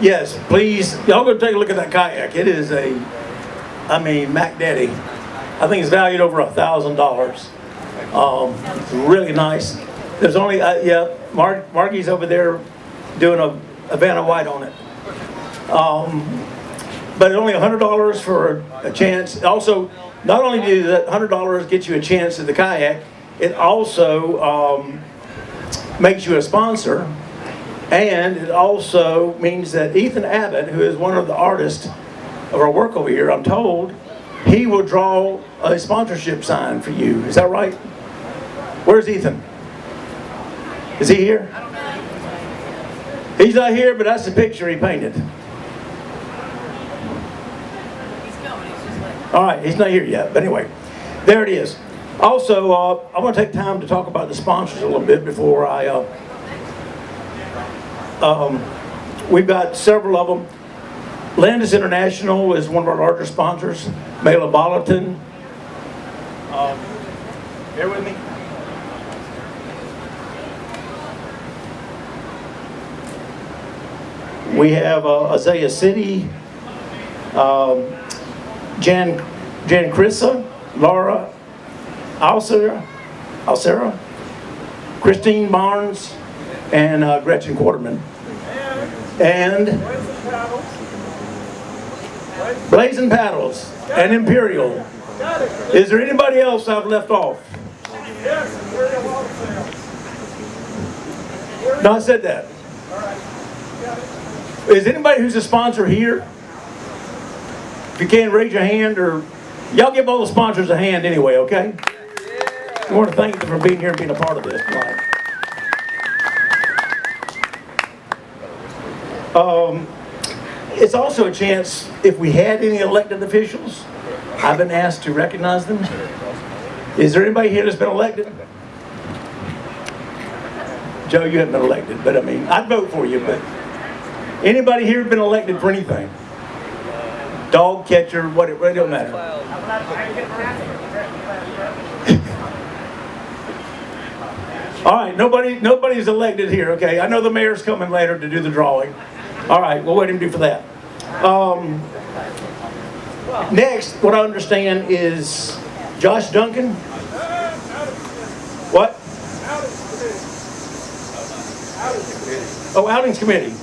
Yes, please, y'all go take a look at that kayak. It is a, I mean, Mac Daddy. I think it's valued over a thousand dollars. Um, really nice. There's only, uh, yeah, Mark, Marky's over there doing a, a Vanna White on it. Um, but only a hundred dollars for a chance. Also, not only do that hundred dollars get you a chance at the kayak, it also um, makes you a sponsor, and it also means that Ethan Abbott, who is one of the artists of our work over here, I'm told, he will draw a sponsorship sign for you. Is that right? Where's Ethan? Is he here? He's not here, but that's the picture he painted. All right, he's not here yet, but anyway, there it is. Also, uh, I want to take time to talk about the sponsors a little bit before I. Uh, um, we've got several of them. Landis International is one of our larger sponsors. Mela Bolleton. Um, bear with me. We have uh, Azalea City, um, Jan, Jan Chrissa, Laura Alcera, Alcera, Christine Barnes, and uh, Gretchen Quarterman. And Blazing Paddles and Imperial. Is there anybody else I've left off? No, I said that. Is anybody who's a sponsor here? If you can, raise your hand or y'all give all the sponsors a hand anyway, okay? I want to thank them for being here and being a part of this Um, it's also a chance, if we had any elected officials, I've been asked to recognize them. Is there anybody here that's been elected? Joe, you haven't been elected, but I mean, I'd vote for you, but anybody here been elected for anything? Dog catcher, what, it really don't matter. All right, nobody, nobody's elected here, okay? I know the mayor's coming later to do the drawing. All right, we'll wait him do for that. Um, next, what I understand is Josh Duncan. What? Oh, outings committee.